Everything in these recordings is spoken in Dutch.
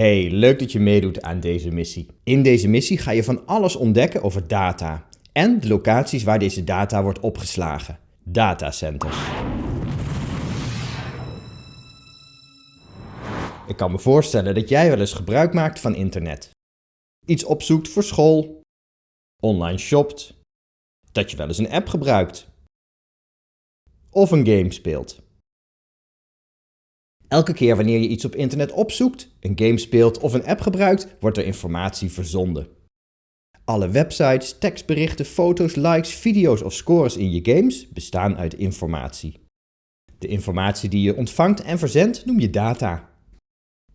Hey, leuk dat je meedoet aan deze missie. In deze missie ga je van alles ontdekken over data en de locaties waar deze data wordt opgeslagen. Datacenters. Ik kan me voorstellen dat jij wel eens gebruik maakt van internet. Iets opzoekt voor school, online shopt, dat je wel eens een app gebruikt of een game speelt. Elke keer wanneer je iets op internet opzoekt, een game speelt of een app gebruikt, wordt er informatie verzonden. Alle websites, tekstberichten, foto's, likes, video's of scores in je games bestaan uit informatie. De informatie die je ontvangt en verzendt noem je data.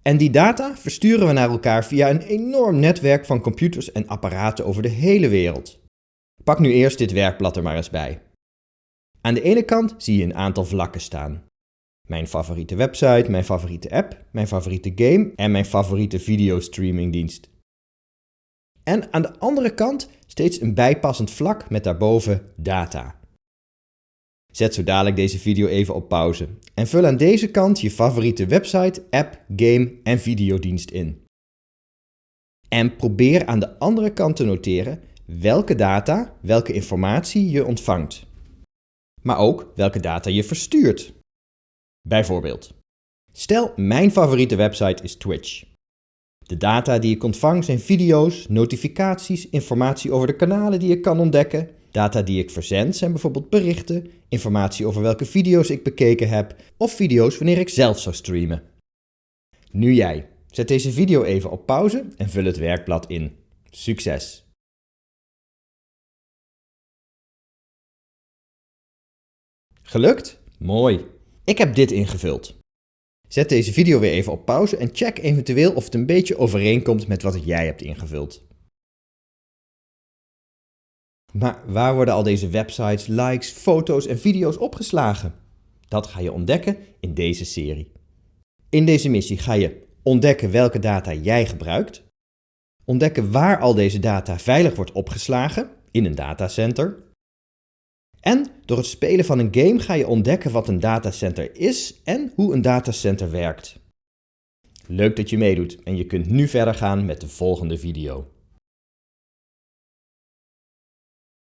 En die data versturen we naar elkaar via een enorm netwerk van computers en apparaten over de hele wereld. Pak nu eerst dit werkblad er maar eens bij. Aan de ene kant zie je een aantal vlakken staan. Mijn favoriete website, mijn favoriete app, mijn favoriete game en mijn favoriete videostreamingdienst. En aan de andere kant steeds een bijpassend vlak met daarboven data. Zet zo dadelijk deze video even op pauze en vul aan deze kant je favoriete website, app, game en videodienst in. En probeer aan de andere kant te noteren welke data, welke informatie je ontvangt. Maar ook welke data je verstuurt. Bijvoorbeeld, stel mijn favoriete website is Twitch. De data die ik ontvang zijn video's, notificaties, informatie over de kanalen die ik kan ontdekken. Data die ik verzend zijn bijvoorbeeld berichten, informatie over welke video's ik bekeken heb of video's wanneer ik zelf zou streamen. Nu jij. Zet deze video even op pauze en vul het werkblad in. Succes! Gelukt? Mooi! Ik heb dit ingevuld. Zet deze video weer even op pauze en check eventueel of het een beetje overeenkomt met wat jij hebt ingevuld. Maar waar worden al deze websites, likes, foto's en video's opgeslagen? Dat ga je ontdekken in deze serie. In deze missie ga je ontdekken welke data jij gebruikt, ontdekken waar al deze data veilig wordt opgeslagen in een datacenter, en door het spelen van een game ga je ontdekken wat een datacenter is en hoe een datacenter werkt. Leuk dat je meedoet en je kunt nu verder gaan met de volgende video.